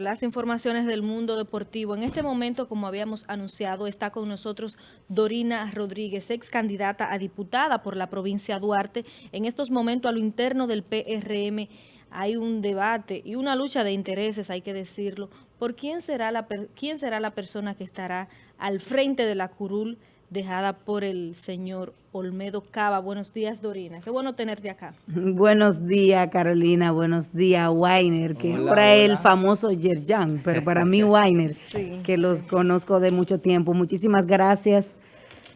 las informaciones del mundo deportivo. En este momento, como habíamos anunciado, está con nosotros Dorina Rodríguez, ex candidata a diputada por la provincia Duarte. En estos momentos, a lo interno del PRM, hay un debate y una lucha de intereses, hay que decirlo, por quién será la, quién será la persona que estará al frente de la curul dejada por el señor Olmedo Cava. Buenos días, Dorina. Qué bueno tenerte acá. Buenos días, Carolina. Buenos días, Weiner, que ahora es el famoso Yerjan, pero para mí Weiner, que los conozco de mucho tiempo. Muchísimas gracias.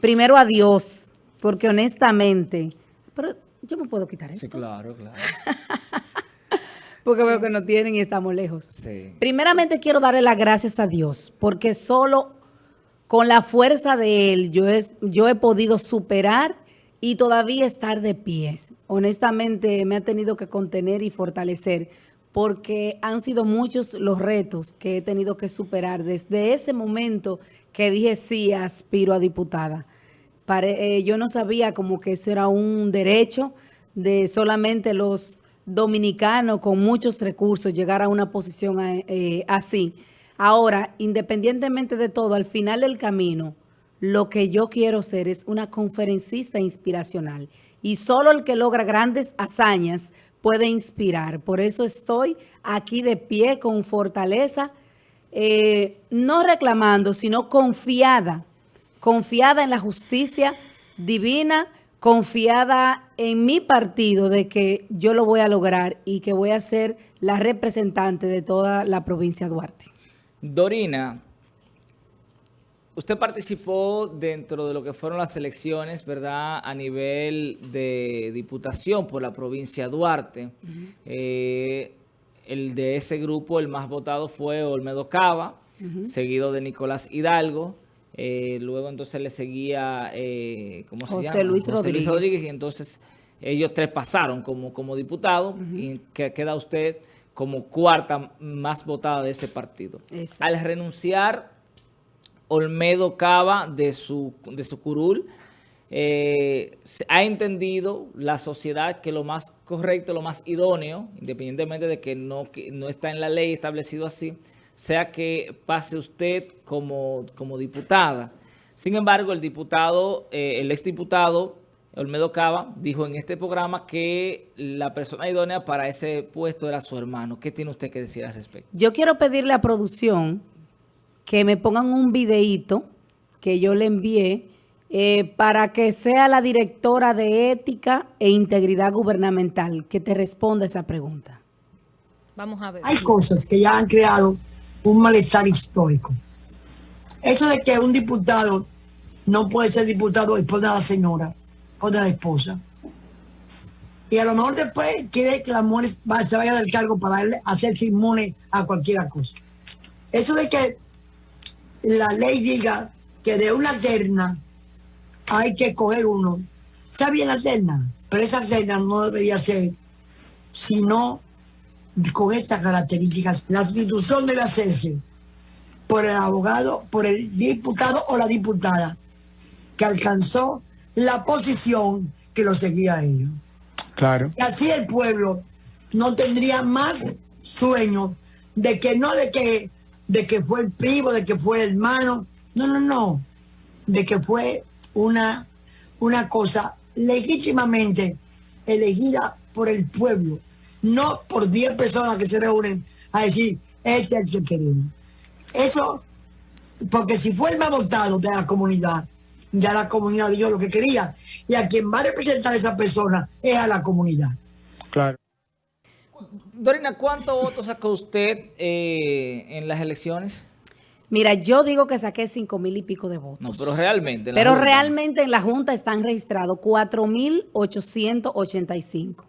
Primero a Dios, porque honestamente, pero yo me puedo quitar eso. Sí, claro, claro. porque veo que no tienen y estamos lejos. Sí. Primeramente quiero darle las gracias a Dios, porque solo con la fuerza de él, yo he, yo he podido superar y todavía estar de pies. Honestamente, me ha tenido que contener y fortalecer porque han sido muchos los retos que he tenido que superar desde ese momento que dije sí, aspiro a diputada. Eh, yo no sabía como que eso era un derecho de solamente los dominicanos con muchos recursos llegar a una posición eh, así. Ahora, independientemente de todo, al final del camino, lo que yo quiero ser es una conferencista inspiracional. Y solo el que logra grandes hazañas puede inspirar. Por eso estoy aquí de pie con fortaleza, eh, no reclamando, sino confiada, confiada en la justicia divina, confiada en mi partido de que yo lo voy a lograr y que voy a ser la representante de toda la provincia de Duarte. Dorina, usted participó dentro de lo que fueron las elecciones, ¿verdad?, a nivel de diputación por la provincia de Duarte. Eh, el de ese grupo, el más votado fue Olmedo Cava, seguido de Nicolás Hidalgo. Eh, luego entonces le seguía, eh, ¿cómo se José Luis José Rodríguez. Luis Rodríguez. Y entonces ellos tres pasaron como, como diputados. Y que queda usted como cuarta más votada de ese partido. Al renunciar Olmedo Cava de su, de su curul, eh, ha entendido la sociedad que lo más correcto, lo más idóneo, independientemente de que no, no está en la ley establecido así, sea que pase usted como, como diputada. Sin embargo, el diputado, eh, el exdiputado Olmedo Cava dijo en este programa que la persona idónea para ese puesto era su hermano. ¿Qué tiene usted que decir al respecto? Yo quiero pedirle a producción que me pongan un videíto que yo le envié eh, para que sea la directora de Ética e Integridad Gubernamental que te responda esa pregunta. Vamos a ver. Hay cosas que ya han creado un malestar histórico. Eso de que un diputado no puede ser diputado después de la señora o de la esposa. Y a lo mejor después quiere que la mujer se vaya del cargo para hacerse inmune a cualquier cosa. Eso de que la ley diga que de una terna hay que coger uno. Está bien la terna, pero esa terna no debería ser sino con estas características. La institución debe hacerse por el abogado, por el diputado o la diputada que alcanzó la posición que lo seguía a ellos. Claro. Y así el pueblo no tendría más sueño de que no de que de que fue el primo, de que fue el hermano, no, no, no, de que fue una, una cosa legítimamente elegida por el pueblo, no por 10 personas que se reúnen a decir, ese es el que queremos. Eso, porque si fue el más votado de la comunidad, ya la comunidad dio lo que quería. Y a quien va a representar a esa persona es a la comunidad. Claro. Dorina, ¿cuántos votos sacó usted eh, en las elecciones? Mira, yo digo que saqué cinco mil y pico de votos. No, pero realmente. pero realmente en la Junta están registrados cuatro mil ochocientos ochenta y cinco.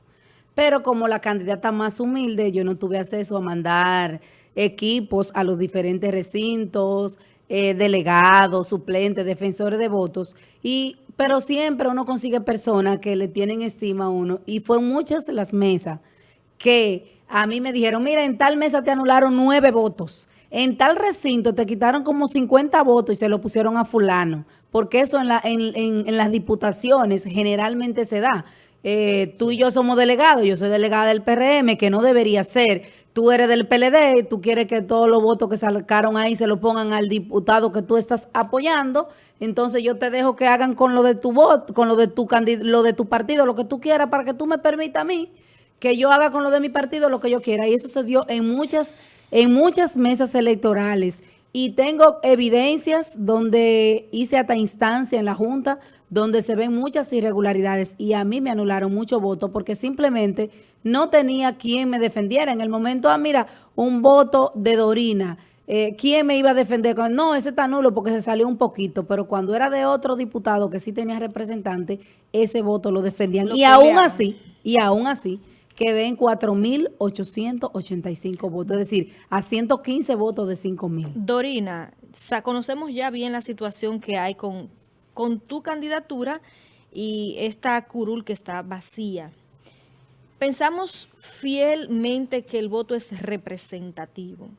Pero como la candidata más humilde, yo no tuve acceso a mandar equipos a los diferentes recintos, eh, delegados, suplentes, defensores de votos, y pero siempre uno consigue personas que le tienen estima a uno, y fue muchas las mesas que a mí me dijeron, mira, en tal mesa te anularon nueve votos, en tal recinto te quitaron como 50 votos y se lo pusieron a fulano, porque eso en, la, en, en, las diputaciones generalmente se da. Eh, tú y yo somos delegados, yo soy delegada del PRM, que no debería ser. Tú eres del PLD, tú quieres que todos los votos que sacaron ahí se lo pongan al diputado que tú estás apoyando, entonces yo te dejo que hagan con lo de tu voto, con lo de tu lo de tu partido, lo que tú quieras, para que tú me permitas a mí que yo haga con lo de mi partido lo que yo quiera. Y eso se dio en muchas, en muchas mesas electorales. Y tengo evidencias donde hice hasta instancia en la Junta, donde se ven muchas irregularidades y a mí me anularon mucho voto porque simplemente no tenía quien me defendiera. En el momento, ah, mira, un voto de Dorina, eh, ¿quién me iba a defender? No, ese está nulo porque se salió un poquito, pero cuando era de otro diputado que sí tenía representante, ese voto lo defendían. y aún así, y aún así, quedé en 4.885 votos, es decir, a 115 votos de 5.000. Dorina, conocemos ya bien la situación que hay con, con tu candidatura y esta curul que está vacía. Pensamos fielmente que el voto es representativo.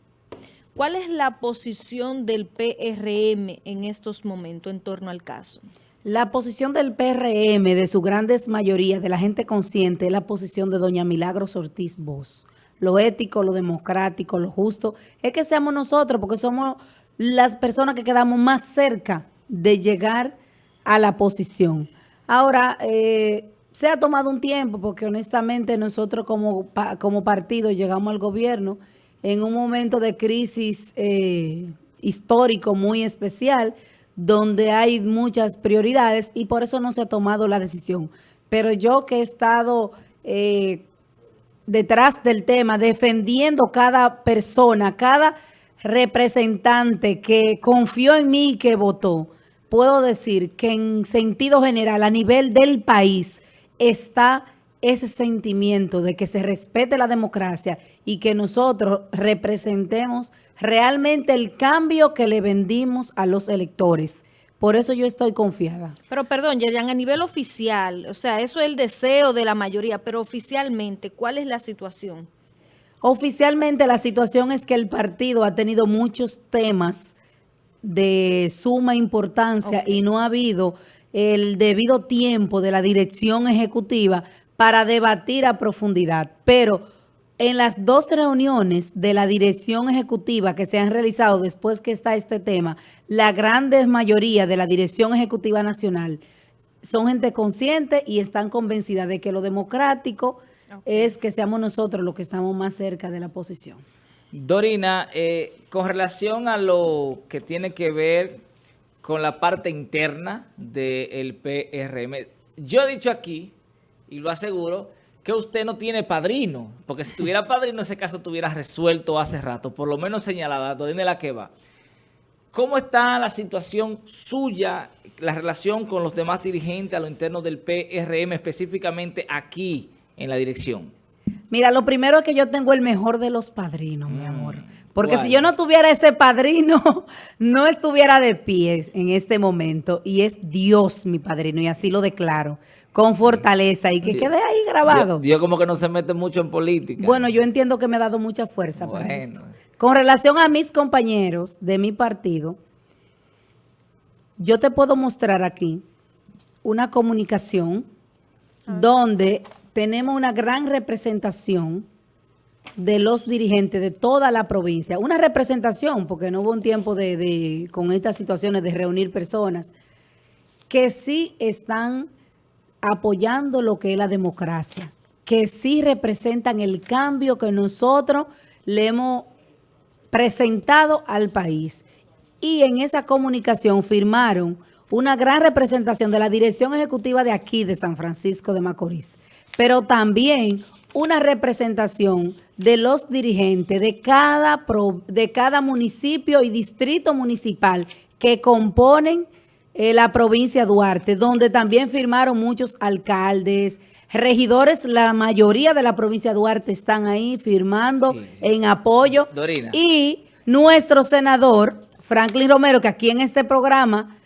¿Cuál es la posición del PRM en estos momentos en torno al caso? La posición del PRM, de su grandes mayoría, de la gente consciente, es la posición de doña Milagros Ortiz Bosch. Lo ético, lo democrático, lo justo, es que seamos nosotros, porque somos las personas que quedamos más cerca de llegar a la posición. Ahora, eh, se ha tomado un tiempo, porque honestamente nosotros como, como partido llegamos al gobierno en un momento de crisis eh, histórico muy especial, donde hay muchas prioridades y por eso no se ha tomado la decisión. Pero yo que he estado eh, detrás del tema, defendiendo cada persona, cada representante que confió en mí y que votó, puedo decir que en sentido general, a nivel del país, está ese sentimiento de que se respete la democracia y que nosotros representemos realmente el cambio que le vendimos a los electores. Por eso yo estoy confiada. Pero perdón, Yerian, a nivel oficial, o sea, eso es el deseo de la mayoría, pero oficialmente, ¿cuál es la situación? Oficialmente la situación es que el partido ha tenido muchos temas de suma importancia y no ha habido el debido tiempo de la dirección ejecutiva para debatir a profundidad. Pero en las dos reuniones de la dirección ejecutiva que se han realizado después que está este tema, la gran mayoría de la dirección ejecutiva nacional son gente consciente y están convencida de que lo democrático es que seamos nosotros los que estamos más cerca de la posición. Dorina, eh, con relación a lo que tiene que ver con la parte interna del PRM, yo he dicho aquí y lo aseguro, que usted no tiene padrino, porque si tuviera padrino, ese caso tuviera resuelto hace rato, por lo menos señalada, de la que va. ¿Cómo está la situación suya, la relación con los demás dirigentes a lo interno del PRM, específicamente aquí en la dirección? Mira, lo primero es que yo tengo el mejor de los padrinos, mi mm, amor. Porque si yo no tuviera ese padrino, no estuviera de pie en este momento. Y es Dios mi padrino, y así lo declaro, con fortaleza. Y que quede ahí grabado. Dios, como que no se mete mucho en política. Bueno, yo entiendo que me ha dado mucha fuerza para esto. Con relación a mis compañeros de mi partido, yo te puedo mostrar aquí una comunicación donde tenemos una gran representación de los dirigentes de toda la provincia. Una representación, porque no hubo un tiempo de, con estas situaciones de reunir personas, que sí están apoyando lo que es la democracia, que sí representan el cambio que nosotros le hemos presentado al país. Y en esa comunicación firmaron una gran representación de la dirección ejecutiva de aquí, de San Francisco de Macorís, pero también una representación de los dirigentes de cada, de cada municipio y distrito municipal que componen eh, la provincia de Duarte, donde también firmaron muchos alcaldes, regidores, la mayoría de la provincia de Duarte están ahí firmando en apoyo. Y nuestro senador, Franklin Romero, que aquí en este programa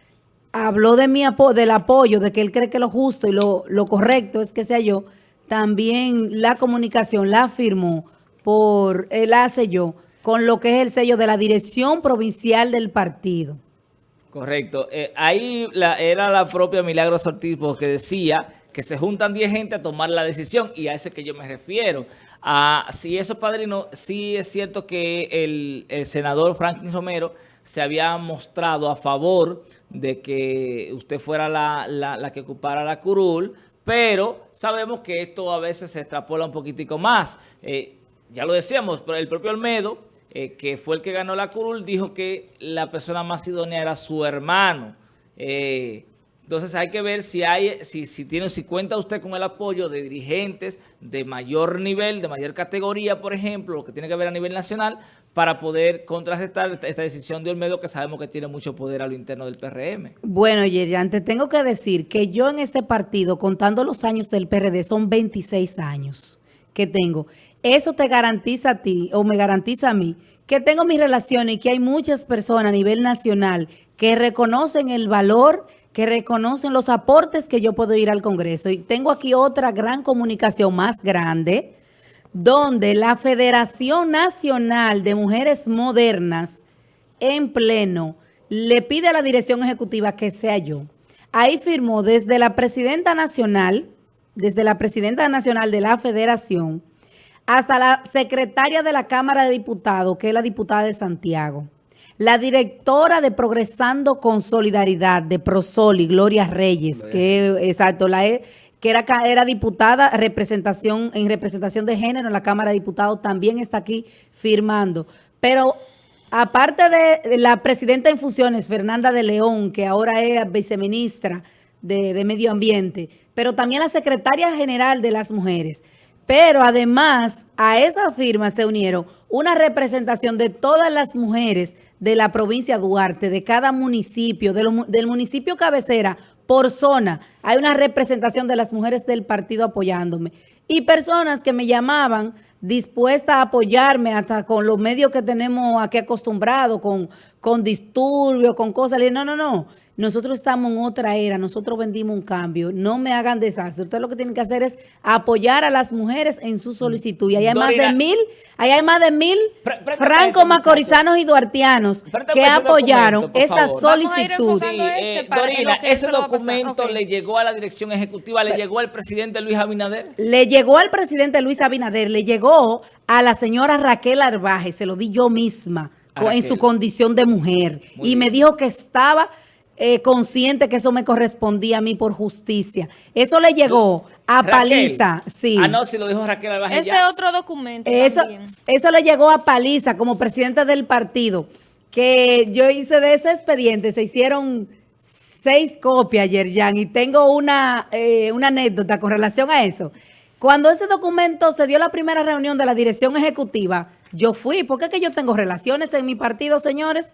habló de mi del apoyo, de que él cree que lo justo y lo, lo correcto es que sea yo, también la comunicación la firmó por el sello con lo que es el sello de la dirección provincial del partido. Correcto. Eh, ahí la, era la propia Milagros Ortiz que decía que se juntan 10 gente a tomar la decisión y a eso es que yo me refiero. A, si eso, padrino, sí es cierto que el, senador Franklin Romero se había mostrado a favor de que usted fuera la, que ocupara la curul, pero sabemos que esto a veces se extrapola un poquitico más. Eh, ya lo decíamos, pero el propio Olmedo, eh, que fue el que ganó la curul, dijo que la persona más idónea era su hermano. Eh, entonces hay que ver si hay, si, si tiene, si cuenta usted con el apoyo de dirigentes de mayor nivel, de mayor categoría, por ejemplo, lo que tiene que ver a nivel nacional, para poder contrarrestar esta decisión de Olmedo que sabemos que tiene mucho poder a lo interno del PRM. Bueno, Yerian, te tengo que decir que yo en este partido, contando los años del PRD, son 26 años que tengo. Eso te garantiza a ti, o me garantiza a mí, que tengo mis relaciones y que hay muchas personas a nivel nacional que reconocen el valor que reconocen los aportes que yo puedo ir al Congreso. Y tengo aquí otra gran comunicación más grande, donde la Federación Nacional de Mujeres Modernas, en pleno, le pide a la dirección ejecutiva que sea yo. Ahí firmó desde la presidenta nacional, desde la presidenta nacional de la federación, hasta la secretaria de la Cámara de Diputados, que es la diputada de Santiago. La directora de Progresando con Solidaridad de Prosoli, Gloria Reyes, que exacto, la e, que era, era diputada representación en representación de género en la Cámara de Diputados, también está aquí firmando. Pero aparte de la presidenta en funciones, Fernanda de León, que ahora es viceministra de, de Medio Ambiente, pero también la secretaria general de las mujeres. Pero además a esa firma se unieron una representación de todas las mujeres de la provincia de Duarte, de cada municipio, del municipio cabecera, por zona. Hay una representación de las mujeres del partido apoyándome. Y personas que me llamaban dispuestas a apoyarme hasta con los medios que tenemos aquí acostumbrados, con, con disturbios, con cosas. Le no, no, no. Nosotros estamos en otra era, nosotros vendimos un cambio. No me hagan desastre. Ustedes lo que tienen que hacer es apoyar a las mujeres en su solicitud. Y hay más de mil, hay más de mil franco macorizanos y duartianos que apoyaron esta solicitud. Eh, Dorina, ese documento le llegó a la dirección ejecutiva, le llegó al presidente Luis Abinader. Le llegó al presidente Luis Abinader, le llegó a la señora Raquel Arbaje, se lo di yo misma, en su condición de mujer. y me dijo que estaba eh, consciente que eso me correspondía a mí por justicia. Eso le llegó a Paliza. Sí. Ah, no, si lo dijo Raquel Ese otro documento eso, Eso le llegó a Paliza como presidente del partido. Que yo hice de ese expediente, se hicieron seis copias ayer, Jan, y tengo una, eh, una anécdota con relación a eso. Cuando ese documento se dio la primera reunión de la dirección ejecutiva, yo fui, porque es que yo tengo relaciones en mi partido, señores,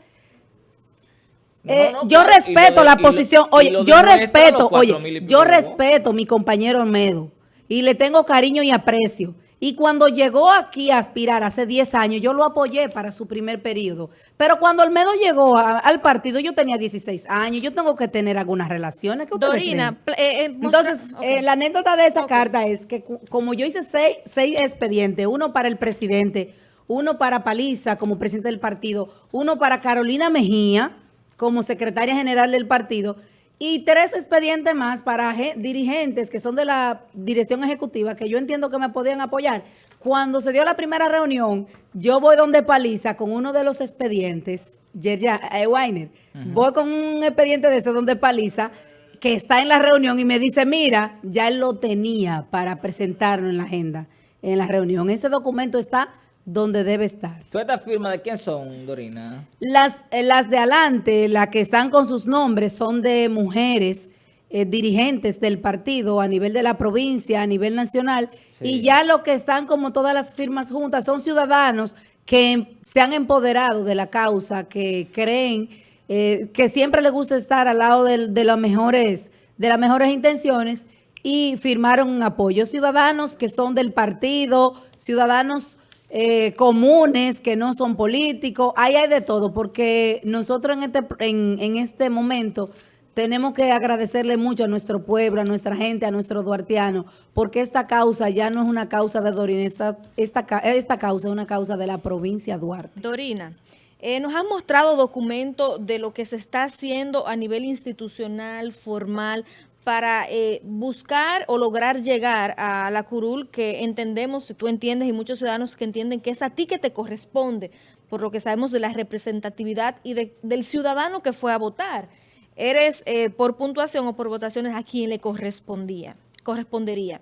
eh, yo respeto la posición, oye, yo respeto, oye, yo respeto mi compañero Olmedo y le tengo cariño y aprecio. Y cuando llegó aquí a aspirar hace 10 años, yo lo apoyé para su primer periodo. Pero cuando Olmedo llegó al partido, yo tenía 16 años. Yo tengo que tener algunas relaciones. Dorina, eh, eh, Entonces, la anécdota de esa carta es que como yo hice seis, seis expedientes, uno para el presidente, uno para Paliza como presidente del partido, uno para Carolina Mejía, como secretaria general del partido y tres expedientes más para dirigentes que son de la dirección ejecutiva que yo entiendo que me podían apoyar. Cuando se dio la primera reunión, yo voy donde Paliza con uno de los expedientes, Yerja eh, Weiner, voy con un expediente de ese donde Paliza, que está en la reunión y me dice, mira, ya él lo tenía para presentarlo en la agenda, en la reunión. Ese documento está donde debe estar. ¿Tú estas firmas de quién son, Dorina? Las, eh, las de adelante, las que están con sus nombres, son de mujeres eh, dirigentes del partido a nivel de la provincia, a nivel nacional, y ya lo que están como todas las firmas juntas son ciudadanos que se han empoderado de la causa, que creen eh, que siempre les gusta estar al lado de, de, las mejores, de las mejores intenciones y firmaron un apoyo. Ciudadanos que son del partido, ciudadanos eh, comunes que no son políticos, ahí hay de todo, porque nosotros en este, en, este momento tenemos que agradecerle mucho a nuestro pueblo, a nuestra gente, a nuestro duartiano, porque esta causa ya no es una causa de Dorina, esta, esta, esta causa es una causa de la provincia Duarte. Dorina, eh, nos han mostrado documentos de lo que se está haciendo a nivel institucional, formal, para eh, buscar o lograr llegar a la curul que entendemos, tú entiendes y muchos ciudadanos que entienden que es a ti que te corresponde, por lo que sabemos de la representatividad y del ciudadano que fue a votar. Eres eh, por puntuación o por votaciones a quien le correspondía, correspondería.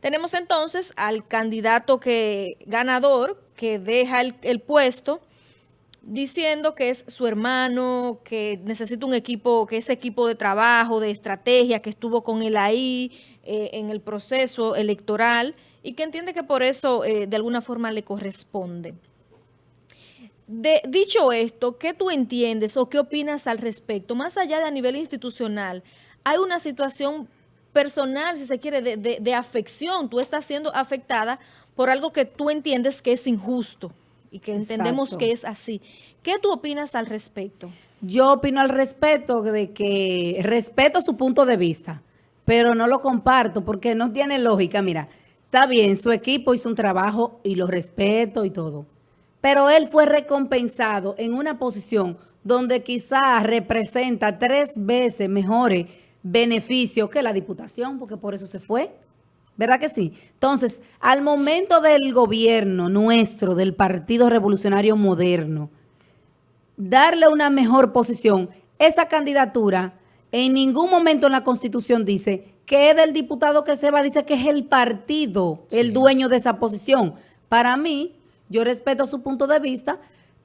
Tenemos entonces al candidato que ganador que deja el puesto diciendo que es su hermano, que necesita un equipo, que ese equipo de trabajo, de estrategia, que estuvo con él ahí eh, en el proceso electoral y que entiende que por eso eh, de alguna forma le corresponde. De, dicho esto, ¿qué tú entiendes o qué opinas al respecto? Más allá de a nivel institucional, hay una situación personal, si se quiere, de, de afección. Tú estás siendo afectada por algo que tú entiendes que es injusto y que entendemos que es así. ¿Qué tú opinas al respecto? Yo opino al respecto de que respeto su punto de vista, pero no lo comparto porque no tiene lógica. Mira, está bien, su equipo hizo un trabajo y lo respeto y todo, pero él fue recompensado en una posición donde quizás representa tres veces mejores beneficios que la diputación, porque por eso se fue. ¿Verdad que sí? Entonces, al momento del gobierno nuestro, del Partido Revolucionario Moderno, darle una mejor posición, esa candidatura en ningún momento en la Constitución dice que es del diputado que se va, dice que es el partido el dueño de esa posición. Para mí, yo respeto su punto de vista,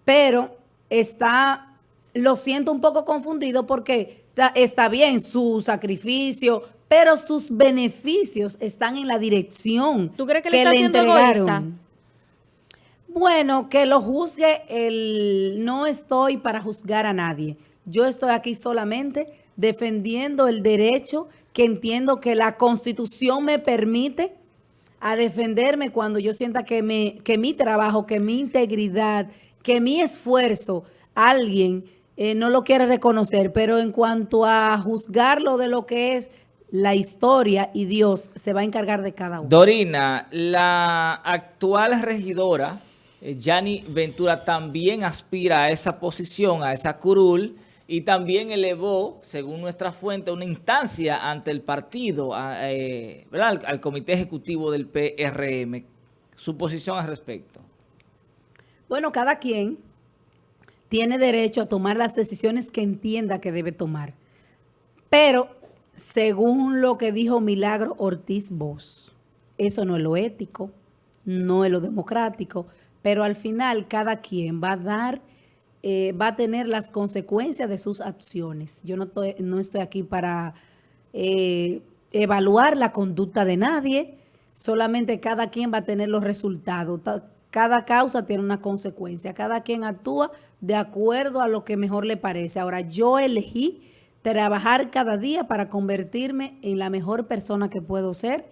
pero está, lo siento un poco confundido porque está, está bien su sacrificio, pero sus beneficios están en la dirección ¿Tú crees que, le, está entregaron. Bueno, que lo juzgue el... No estoy para juzgar a nadie. Yo estoy aquí solamente defendiendo el derecho que entiendo que la Constitución me permite a defenderme cuando yo sienta que, me, que mi trabajo, que mi integridad, que mi esfuerzo, alguien eh, no lo quiere reconocer. Pero en cuanto a juzgarlo de lo que es la historia y Dios se va a encargar de cada uno. Dorina, la actual regidora, Yani eh, Ventura, también aspira a esa posición, a esa curul, y también elevó, según nuestra fuente, una instancia ante el partido, eh, ¿verdad? Al, al, Comité Ejecutivo del PRM. ¿Su posición al respecto? Bueno, cada quien tiene derecho a tomar las decisiones que entienda que debe tomar. Pero según lo que dijo Milagro Ortiz Bosch, eso no es lo ético, no es lo democrático, pero al final cada quien va a dar, eh, va a tener las consecuencias de sus acciones. Yo no estoy, no estoy aquí para eh, evaluar la conducta de nadie, solamente cada quien va a tener los resultados. Cada causa tiene una consecuencia, cada quien actúa de acuerdo a lo que mejor le parece. Ahora, yo elegí trabajar cada día para convertirme en la mejor persona que puedo ser.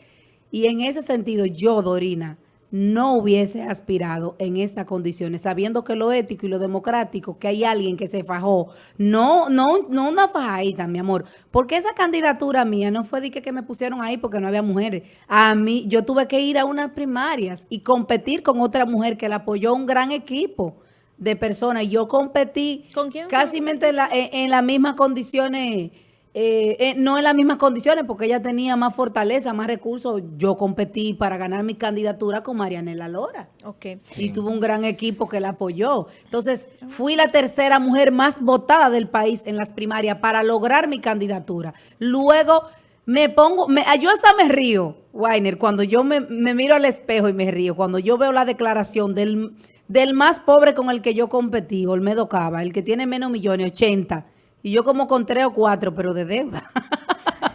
Y en ese sentido, yo, Dorina, no hubiese aspirado en estas condiciones, sabiendo que lo ético y lo democrático, que hay alguien que se fajó, no, no, no una fajadita, mi amor, porque esa candidatura mía no fue de que, que me pusieron ahí porque no había mujeres. A mí, yo tuve que ir a unas primarias y competir con otra mujer que la apoyó un gran equipo de personas. Yo competí casi en, la, en, las mismas condiciones, eh, eh, no en las mismas condiciones, porque ella tenía más fortaleza, más recursos. Yo competí para ganar mi candidatura con Marianela Lora. Okay. Y tuvo un gran equipo que la apoyó. Entonces, fui la tercera mujer más votada del país en las primarias para lograr mi candidatura. Luego me pongo, me, yo hasta me río, Weiner, cuando yo me, me miro al espejo y me río, cuando yo veo la declaración del del más pobre con el que yo competí, Olmedo Cava, el que tiene menos millones, 80. Y yo como con 3 o 4, pero de deuda.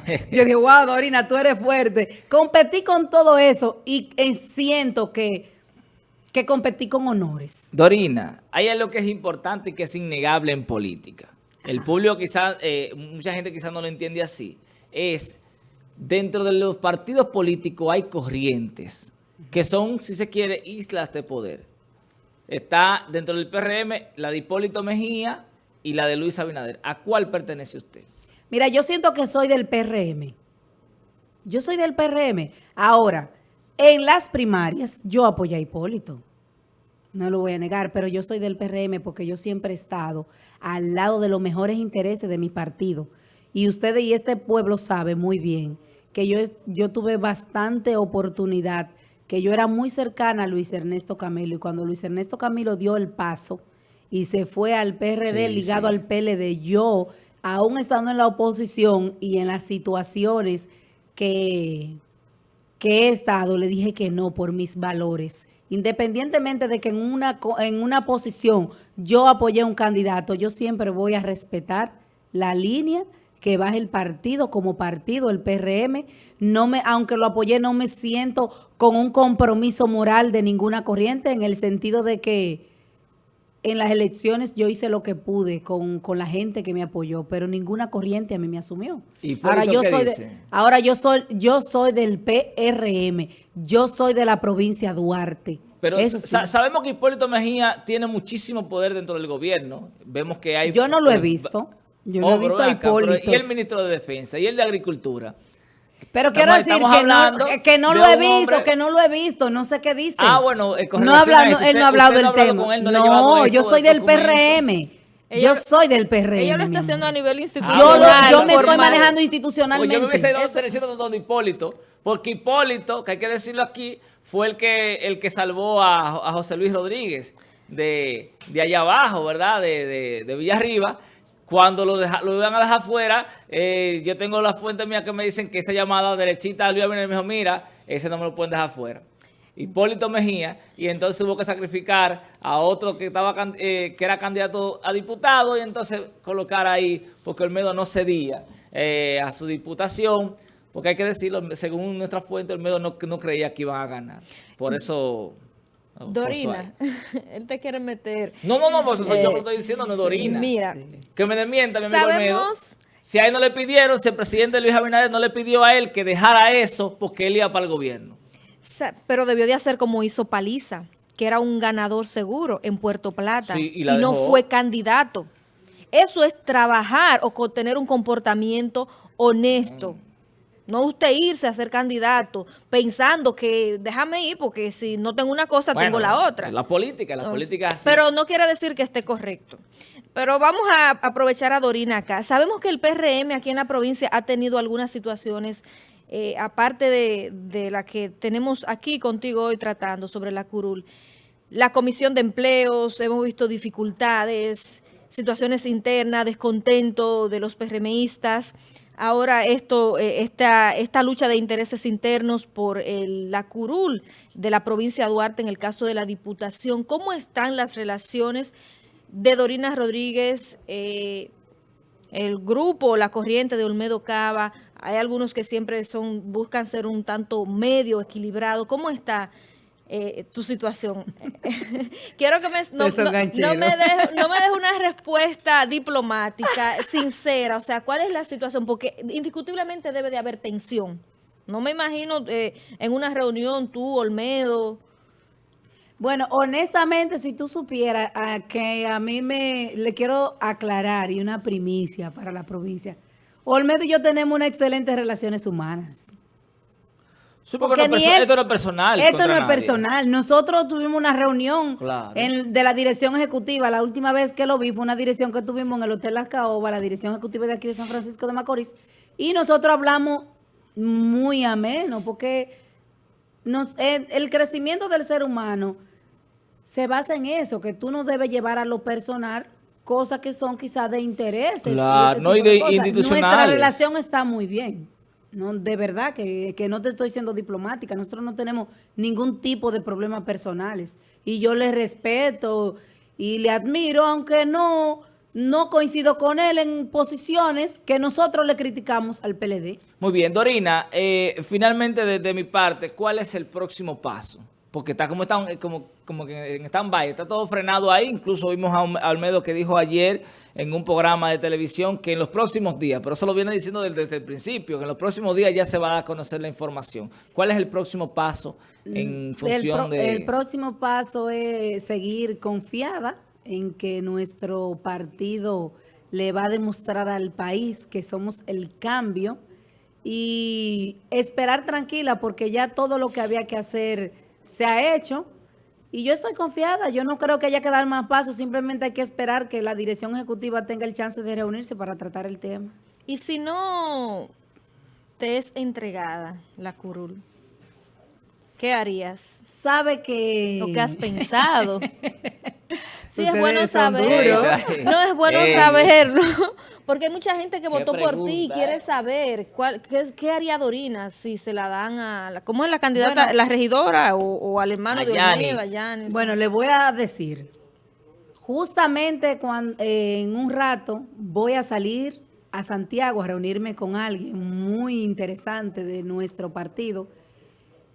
yo digo, wow, Dorina, tú eres fuerte. Competí con todo eso y siento que, que competí con honores. Dorina, hay algo que es importante y que es innegable en política. El público quizás, eh, mucha gente quizás no lo entiende así. Es, dentro de los partidos políticos hay corrientes que son, si se quiere, islas de poder. Está dentro del PRM la de Hipólito Mejía y la de Luis Abinader. ¿A cuál pertenece usted? Mira, yo siento que soy del PRM. Yo soy del PRM. Ahora, en las primarias yo apoyé a Hipólito. No lo voy a negar, pero yo soy del PRM porque yo siempre he estado al lado de los mejores intereses de mi partido. Y ustedes y este pueblo sabe muy bien que yo, yo tuve bastante oportunidad, que yo era muy cercana a Luis Ernesto Camilo. Y cuando Luis Ernesto Camilo dio el paso y se fue al PRD ligado al PLD, yo, aún estando en la oposición y en las situaciones que, que he estado, le dije que no por mis valores. Independientemente de que en una, en una posición yo apoyé a un candidato, yo siempre voy a respetar la línea que baje el partido como partido, el PRM. No me, aunque lo apoyé, no me siento con un compromiso moral de ninguna corriente en el sentido de que en las elecciones yo hice lo que pude con, la gente que me apoyó, pero ninguna corriente a mí me asumió. ¿Y ahora yo soy ahora yo soy yo soy del PRM, yo soy de la provincia Duarte. Pero sabemos que Hipólito Mejía tiene muchísimo poder dentro del gobierno. Vemos que hay Yo no lo he visto. Yo no he visto a Hipólito. y el ministro de Defensa y el de Agricultura. Pero quiero decir que no, que no lo he visto, que no lo he visto, no sé qué dice. Ah, bueno, eh, no hablando, él no ha hablado del tema. no, yo soy del PRM. yo soy del PRM. Ella lo está haciendo a nivel institucional. yo, me estoy manejando institucionalmente. Pues yo me hubiese dado diciendo don Hipólito, porque Hipólito, que hay que decirlo aquí, fue el que el que salvó a, a José Luis Rodríguez de, de allá abajo, ¿verdad? De, de, de Villarriba cuando lo, lo iban a dejar fuera, eh, yo tengo las fuentes mías que me dicen que esa llamada derechita, Luis Abinader me dijo, mira, ese no me lo pueden dejar fuera. Hipólito Mejía, y entonces hubo que sacrificar a otro que estaba eh, que era candidato a diputado, y entonces colocar ahí, porque Olmedo no cedía eh, a su diputación, porque hay que decirlo, según nuestra fuente, Olmedo no, no creía que iban a ganar. Por eso... Dorina, él te quiere meter. No, no, no, pues eso yo lo estoy diciendo, no Dorina. Mira. Que me desmienta, mi amigo Sabemos... Si a él no le pidieron, si el presidente Luis Abinader no le pidió a él que dejara eso porque él iba para el gobierno. Pero debió de hacer como hizo Paliza, que era un ganador seguro en Puerto Plata y, no fue candidato. Eso es trabajar o tener un comportamiento honesto. Mm. No usted irse a ser candidato pensando que déjame ir porque si no tengo una cosa tengo la otra. La política, la política así. Pero no quiere decir que esté correcto. Pero vamos a aprovechar a Dorina acá. Sabemos que el PRM aquí en la provincia ha tenido algunas situaciones, eh, aparte de, de la que tenemos aquí contigo hoy tratando sobre la curul. La comisión de empleos, hemos visto dificultades, situaciones internas, descontento de los PRMistas ahora esto, eh, esta, esta lucha de intereses internos por la curul de la provincia de Duarte en el caso de la diputación. ¿Cómo están las relaciones de Dorina Rodríguez, eh, el grupo, la corriente de Olmedo Cava? Hay algunos que siempre son buscan ser un tanto medio, equilibrado. ¿Cómo está eh, tu situación. Quiero que me, no, me dejes una respuesta diplomática, sincera. O sea, ¿cuál es la situación? Porque indiscutiblemente debe de haber tensión. No me imagino eh, en una reunión tú, Olmedo. Bueno, honestamente, si tú supieras ah, que a mí me le quiero aclarar y una primicia para la provincia. Olmedo y yo tenemos unas excelentes relaciones humanas. Porque, esto no es personal. Esto no es personal. Nosotros tuvimos una reunión de la dirección ejecutiva. La última vez que lo vi fue una dirección que tuvimos en el Hotel Las Caobas, la dirección ejecutiva de aquí de San Francisco de Macorís. Y nosotros hablamos muy ameno, porque nos, el, crecimiento del ser humano se basa en eso, que tú no debes llevar a lo personal cosas que son quizás de intereses. Claro, no, y de, Nuestra relación está muy bien. No, de verdad que, no te estoy siendo diplomática. Nosotros no tenemos ningún tipo de problemas personales. Y yo le respeto y le admiro, aunque no, no coincido con él en posiciones que nosotros le criticamos al PLD. Muy bien, Dorina, eh, finalmente desde mi parte, ¿cuál es el próximo paso? Porque está como, está, como, como que en stand-by, está todo frenado ahí. Incluso vimos a Almedo que dijo ayer en un programa de televisión que en los próximos días, pero eso lo viene diciendo desde, el principio, que en los próximos días ya se va a conocer la información. ¿Cuál es el próximo paso en función de...? El próximo paso es seguir confiada en que nuestro partido le va a demostrar al país que somos el cambio y esperar tranquila porque ya todo lo que había que hacer se ha hecho y yo estoy confiada. Yo no creo que haya que dar más pasos. Simplemente hay que esperar que la dirección ejecutiva tenga el chance de reunirse para tratar el tema. Y si no te es entregada la curul, ¿qué harías? Sabe que... Lo que has pensado. sí, es bueno saberlo. No es bueno saberlo. Porque hay mucha gente que votó por ti y quiere saber cuál, qué, haría Dorina si se la dan a... La, ¿Cómo es la candidata, la regidora o, al hermano de Bueno, le voy a decir, justamente cuando, eh, en un rato voy a salir a Santiago a reunirme con alguien muy interesante de nuestro partido,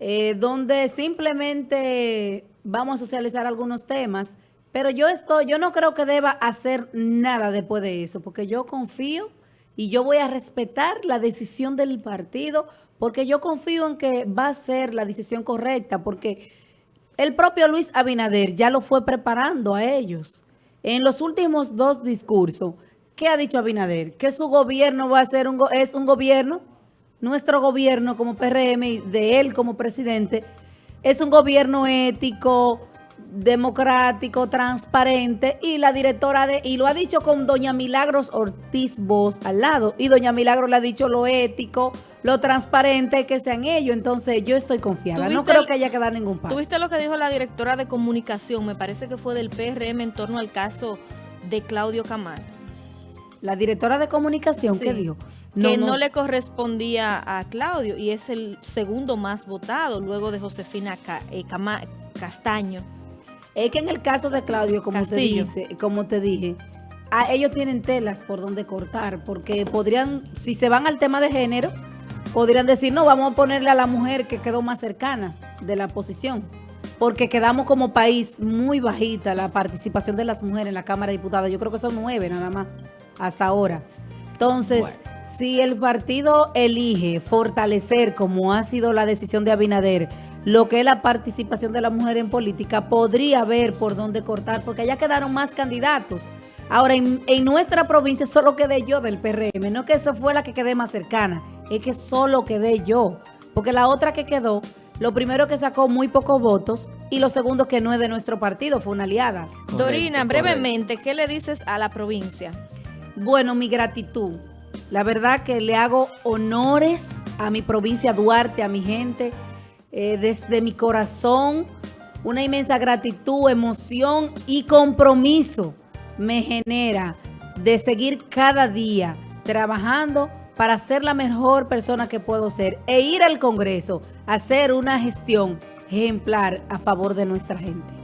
eh, donde simplemente vamos a socializar algunos temas, pero yo estoy, yo no creo que deba hacer nada después de eso, porque yo confío y yo voy a respetar la decisión del partido, porque yo confío en que va a ser la decisión correcta, porque el propio Luis Abinader ya lo fue preparando a ellos. En los últimos dos discursos, ¿qué ha dicho Abinader? Que su gobierno va a ser un, es un gobierno, nuestro gobierno como PRM, de él como presidente, es un gobierno ético, democrático, transparente y la directora de, y lo ha dicho con doña Milagros Ortiz Voz al lado y doña Milagros le ha dicho lo ético, lo transparente que sean ellos, entonces yo estoy confiada, no creo que haya que dar ningún paso. ¿Tuviste lo que dijo la directora de comunicación? Me parece que fue del PRM en torno al caso de Claudio Camal. La directora de comunicación, ¿qué dijo? que no, le correspondía a Claudio y es el segundo más votado luego de Josefina eh, Castaño. Es que en el caso de Claudio, como te, dice, como te dije, a ellos tienen telas por donde cortar, porque podrían, si se van al tema de género, podrían decir, no, vamos a ponerle a la mujer que quedó más cercana de la posición, porque quedamos como país muy bajita la participación de las mujeres en la Cámara de Diputados. Yo creo que son nueve nada más hasta ahora. Entonces, si el partido elige fortalecer, como ha sido la decisión de Abinader, lo que es la participación de la mujer en política, podría ver por dónde cortar, porque allá quedaron más candidatos. Ahora, en, nuestra provincia solo quedé yo del PRM, no que esa fue la que quedé más cercana, es que solo quedé yo, porque la otra que quedó, lo primero que sacó muy pocos votos y lo segundo que no es de nuestro partido, fue una aliada. Dorina, brevemente, ¿qué le dices a la provincia? Bueno, mi gratitud. La verdad que le hago honores a mi provincia Duarte, a mi gente, eh, desde mi corazón, una inmensa gratitud, emoción y compromiso me genera de seguir cada día trabajando para ser la mejor persona que puedo ser e ir al Congreso a hacer una gestión ejemplar a favor de nuestra gente.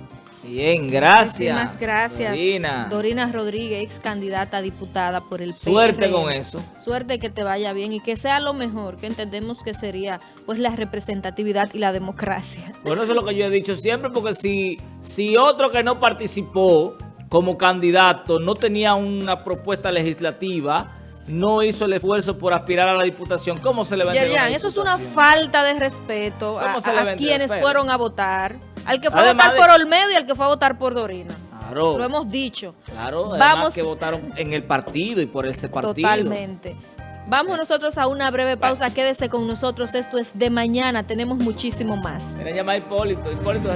Bien, gracias. Muchísimas gracias. Dorina. Dorina Rodríguez, ex candidata a diputada por el Suerte con eso. Suerte que te vaya bien y que sea lo mejor, que entendemos que sería pues la representatividad y la democracia. Bueno, eso es lo que yo he dicho siempre, porque si, si otro que no participó como candidato no tenía una propuesta legislativa, no hizo el esfuerzo por aspirar a la diputación, ¿cómo se le Ya, eso es una falta de respeto a, a quienes fueron a votar. Al que fue a votar por Olmedo y al que fue a votar por Dorina. Claro. Lo hemos dicho. Claro, Vamos, que votaron en el partido y por ese partido. Totalmente. Vamos nosotros a una breve pausa. Quédese con nosotros. Esto es de mañana. Tenemos muchísimo más. Mira, llama a Hipólito. Hipólito